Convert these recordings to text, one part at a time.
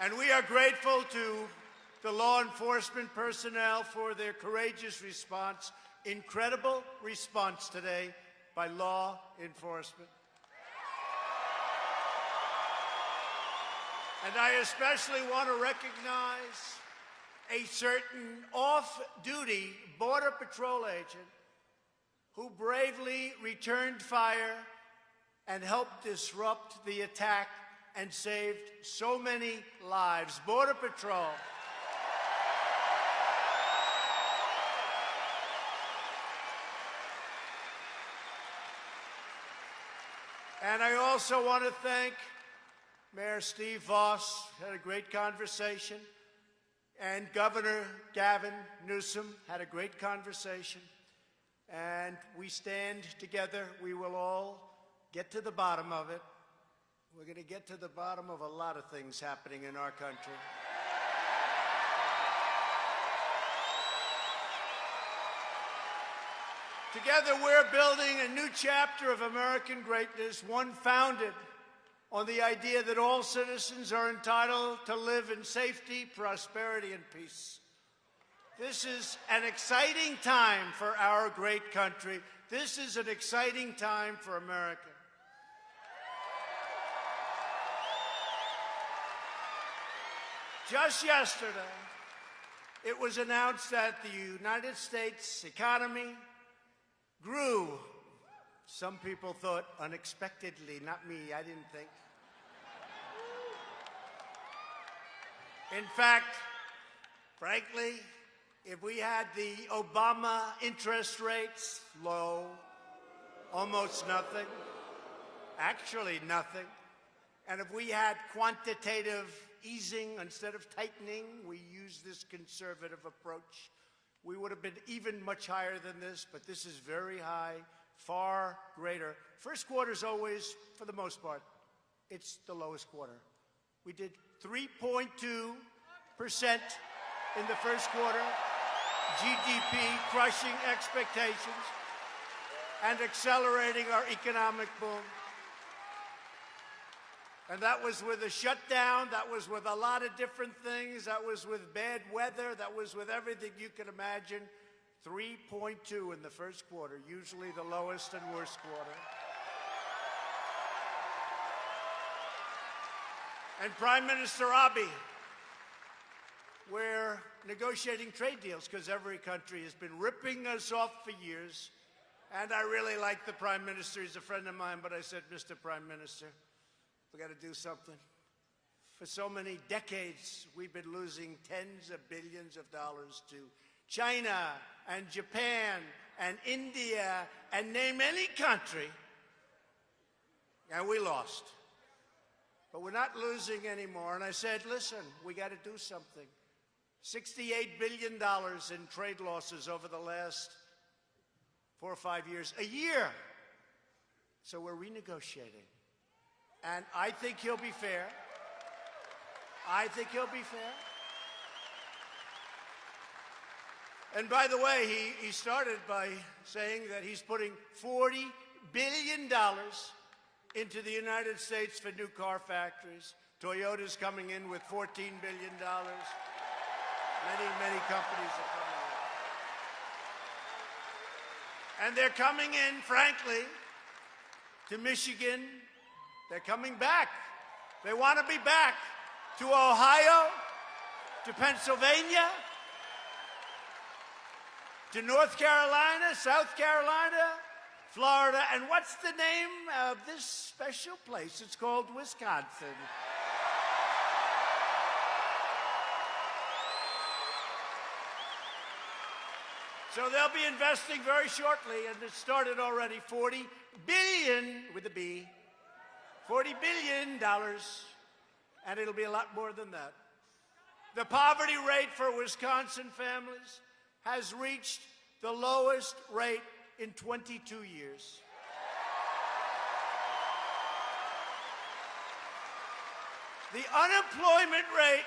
And we are grateful to the law enforcement personnel for their courageous response. Incredible response today by law enforcement. And I especially want to recognize a certain off-duty Border Patrol agent who bravely returned fire and helped disrupt the attack and saved so many lives. Border Patrol. And I also want to thank Mayor Steve Vaus, had a great conversation, and Governor Gavin Newsom had a great conversation. And we stand together. We will all get to the bottom of it. We're going to get to the bottom of a lot of things happening in our country. Together, we're building a new chapter of American greatness, one founded on the idea that all citizens are entitled to live in safety, prosperity, and peace. This is an exciting time for our great country. This is an exciting time for America. Just yesterday, it was announced that the United States economy grew. Some people thought unexpectedly, not me, I didn't think. In fact, frankly, if we had the Obama interest rates low, almost nothing, actually nothing, and if we had quantitative easing instead of tightening, we use this conservative approach, we would have been even much higher than this, but this is very high, far greater. First quarter is always, for the most part, it's the lowest quarter. We did 3.2% in the first quarter, GDP crushing expectations and accelerating our economic boom. And that was with a shutdown, that was with a lot of different things, that was with bad weather, that was with everything you can imagine. 3.2 in the first quarter, usually the lowest and worst quarter. And Prime Minister Abe, we're negotiating trade deals because every country has been ripping us off for years. And I really like the Prime Minister. He's a friend of mine, but I said, Mr. Prime Minister, we got to do something. For so many decades, we've been losing tens of billions of dollars to China and Japan and India and name any country. And we lost. But we're not losing anymore. And I said, listen, we got to do something. $68 billion in trade losses over the last four or five years, a year. So we're renegotiating. And I think he'll be fair. I think he'll be fair. And by the way, he, he started by saying that he's putting $40 billion into the United States for new car factories. Toyota's coming in with $14 billion. Many, many companies are coming in. And they're coming in, frankly, to Michigan, they're coming back. They want to be back to Ohio, to Pennsylvania, to North Carolina, South Carolina, Florida, and what's the name of this special place? It's called Wisconsin. So they'll be investing very shortly, and it started already, 40 billion with a B, $40 billion, and it'll be a lot more than that. The poverty rate for Wisconsin families has reached the lowest rate in 22 years. The unemployment rate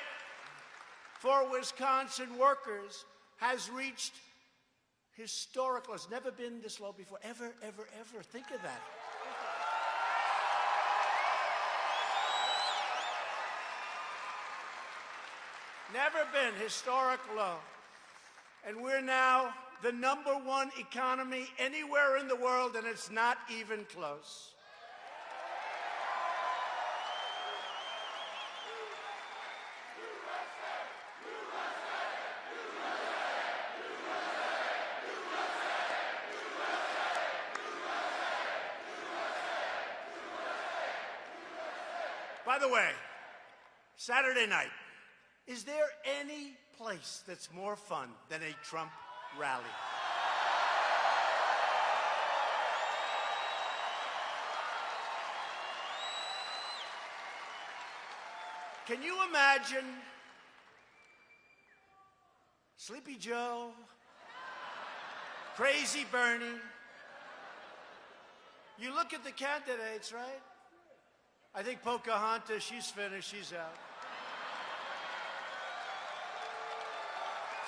for Wisconsin workers has reached historical. It's never been this low before, ever, ever, ever. Think of that. Never been historic low. And we're now the number one economy anywhere in the world, and it's not even close. By the way, Saturday night, is there any place that's more fun than a Trump rally? Can you imagine Sleepy Joe, Crazy Bernie? You look at the candidates, right? I think Pocahontas, she's finished, she's out.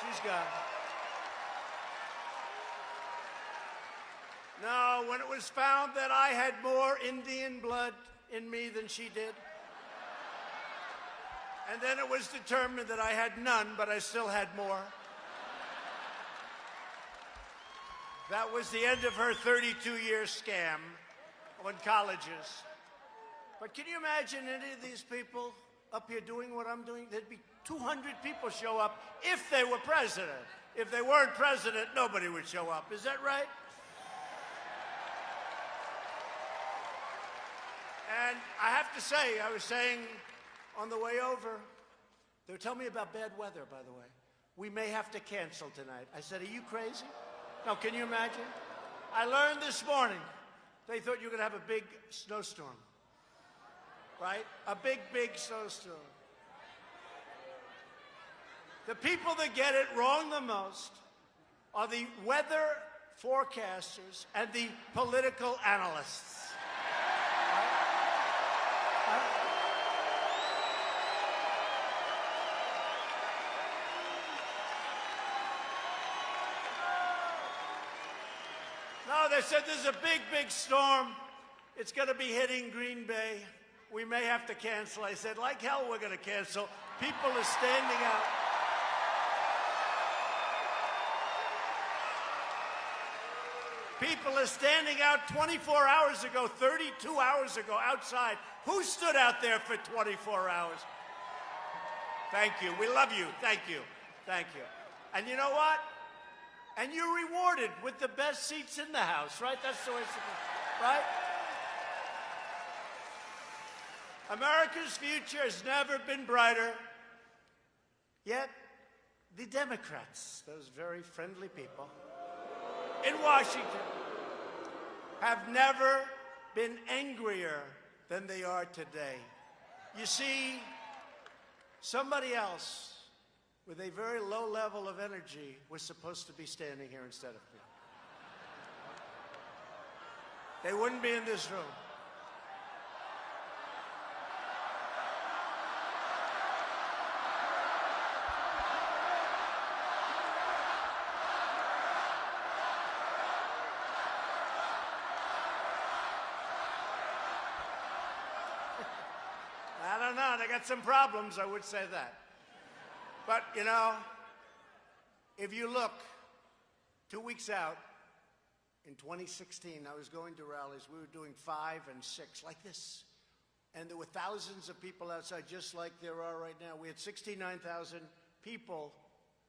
She's gone. No, when it was found that I had more Indian blood in me than she did, and then it was determined that I had none, but I still had more. That was the end of her 32 year scam on colleges. But can you imagine any of these people up here doing what I'm doing? There'd be 200 people show up if they were president. If they weren't president, nobody would show up. Is that right? And I have to say, I was saying on the way over, they were telling me about bad weather, by the way. We may have to cancel tonight. I said, Are you crazy? Now, can you imagine? I learned this morning they thought you were going to have a big snowstorm right? A big, big snowstorm. The people that get it wrong the most are the weather forecasters and the political analysts. No, they said there's a big, big storm. It's going to be hitting Green Bay we may have to cancel. I said, like hell, we're going to cancel. People are standing out. People are standing out 24 hours ago, 32 hours ago outside. Who stood out there for 24 hours? Thank you. We love you. Thank you. Thank you. And you know what? And you're rewarded with the best seats in the house, right? That's the way it's supposed to be, right? America's future has never been brighter. Yet, the Democrats, those very friendly people in Washington, have never been angrier than they are today. You see, somebody else with a very low level of energy was supposed to be standing here instead of me. They wouldn't be in this room. I got some problems, I would say that. But, you know, if you look two weeks out, in 2016, I was going to rallies. We were doing five and six, like this. And there were thousands of people outside, just like there are right now. We had 69,000 people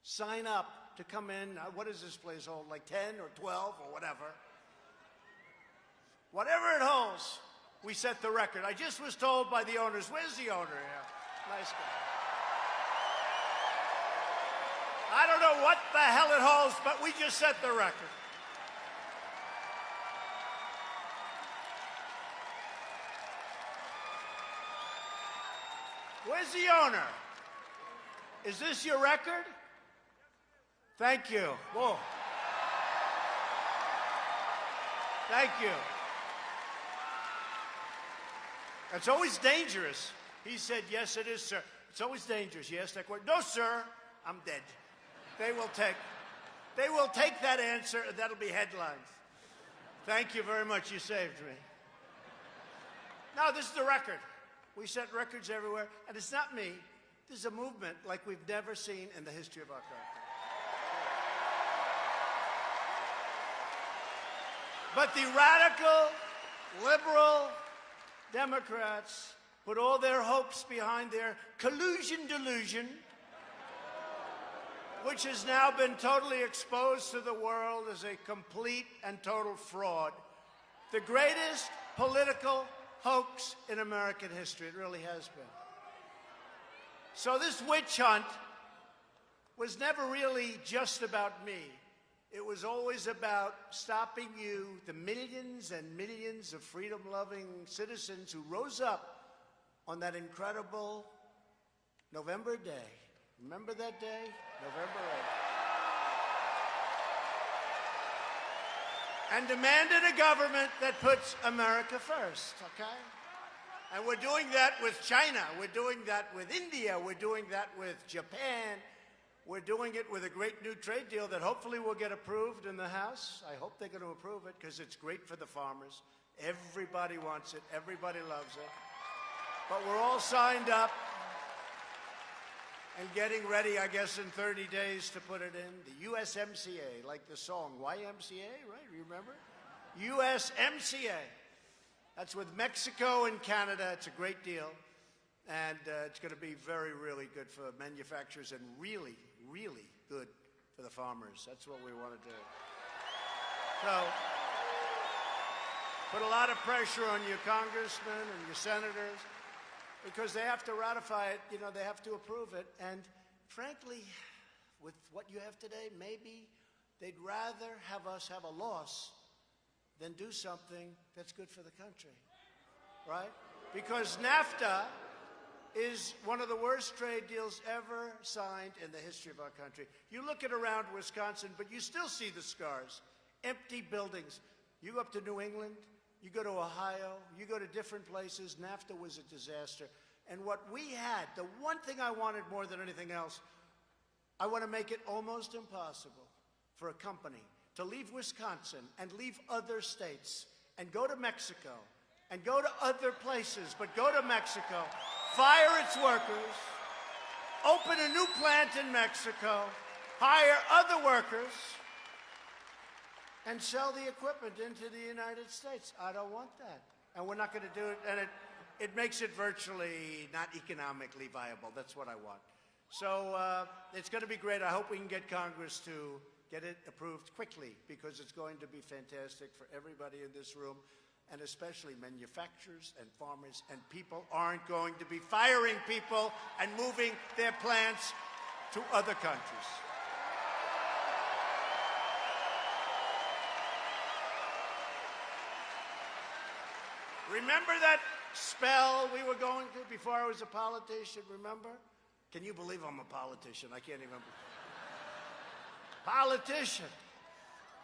sign up to come in. What does this place hold? Like 10 or 12 or whatever. Whatever it holds we set the record. I just was told by the owners, where's the owner here? Nice guy. I don't know what the hell it holds, but we just set the record. Where's the owner? Is this your record? Thank you. Whoa. Thank you. It's always dangerous. He said, yes, it is, sir. It's always dangerous. You ask that question. No, sir, I'm dead. They will take, they will take that answer, that'll be headlines. Thank you very much. You saved me. Now, this is the record. We set records everywhere, and it's not me. There's a movement like we've never seen in the history of our country. But the radical, liberal Democrats put all their hopes behind their collusion delusion, which has now been totally exposed to the world as a complete and total fraud. The greatest political hoax in American history. It really has been. So this witch hunt was never really just about me. It was always about stopping you, the millions and millions of freedom loving citizens who rose up on that incredible November day. Remember that day? November 8th. And demanded a government that puts America first, okay? And we're doing that with China. We're doing that with India. We're doing that with Japan. We're doing it with a great new trade deal that hopefully will get approved in the House. I hope they're going to approve it because it's great for the farmers. Everybody wants it. Everybody loves it. But we're all signed up and getting ready, I guess, in 30 days to put it in. The USMCA, like the song YMCA, right? You remember? USMCA. That's with Mexico and Canada. It's a great deal. And uh, it's going to be very, really good for manufacturers and really, farmers. That's what we want to do. So, put a lot of pressure on your congressmen and your senators because they have to ratify it. You know, they have to approve it. And frankly, with what you have today, maybe they'd rather have us have a loss than do something that's good for the country. Right? Because NAFTA is one of the worst trade deals ever signed in the history of our country. You look at around Wisconsin, but you still see the scars. Empty buildings. You go up to New England, you go to Ohio, you go to different places, NAFTA was a disaster. And what we had, the one thing I wanted more than anything else, I want to make it almost impossible for a company to leave Wisconsin and leave other states and go to Mexico and go to other places, but go to Mexico, fire its workers, open a new plant in Mexico, hire other workers, and sell the equipment into the United States. I don't want that. And we're not going to do it. And it, it makes it virtually not economically viable. That's what I want. So uh, it's going to be great. I hope we can get Congress to get it approved quickly because it's going to be fantastic for everybody in this room and especially manufacturers and farmers and people aren't going to be firing people and moving their plants to other countries. Remember that spell we were going through before I was a politician, remember? Can you believe I'm a politician? I can't even. politician.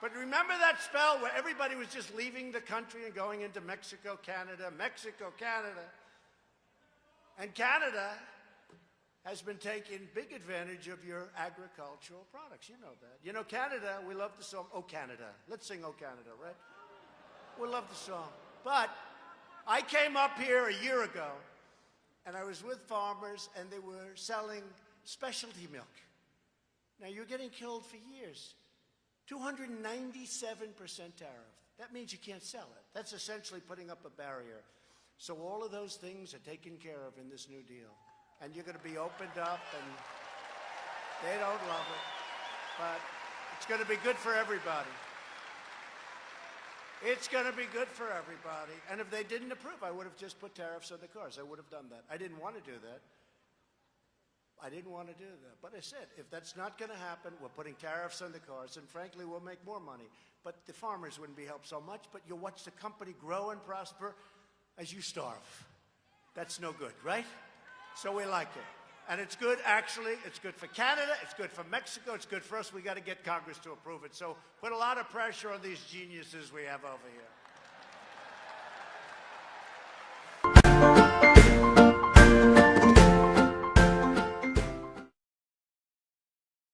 But remember that spell where everybody was just leaving the country and going into Mexico, Canada, Mexico, Canada. And Canada has been taking big advantage of your agricultural products. You know that. You know, Canada, we love the song, Oh Canada. Let's sing Oh Canada, right? We love the song. But I came up here a year ago, and I was with farmers, and they were selling specialty milk. Now, you're getting killed for years. 297% tariff. That means you can't sell it. That's essentially putting up a barrier. So all of those things are taken care of in this new deal. And you're going to be opened up, and they don't love it. But it's going to be good for everybody. It's going to be good for everybody. And if they didn't approve, I would have just put tariffs on the cars. I would have done that. I didn't want to do that. I didn't want to do that. But I said, if that's not going to happen, we're putting tariffs on the cars, and frankly, we'll make more money. But the farmers wouldn't be helped so much, but you'll watch the company grow and prosper as you starve. That's no good, right? So we like it. And it's good, actually. It's good for Canada. It's good for Mexico. It's good for us. We got to get Congress to approve it. So put a lot of pressure on these geniuses we have over here.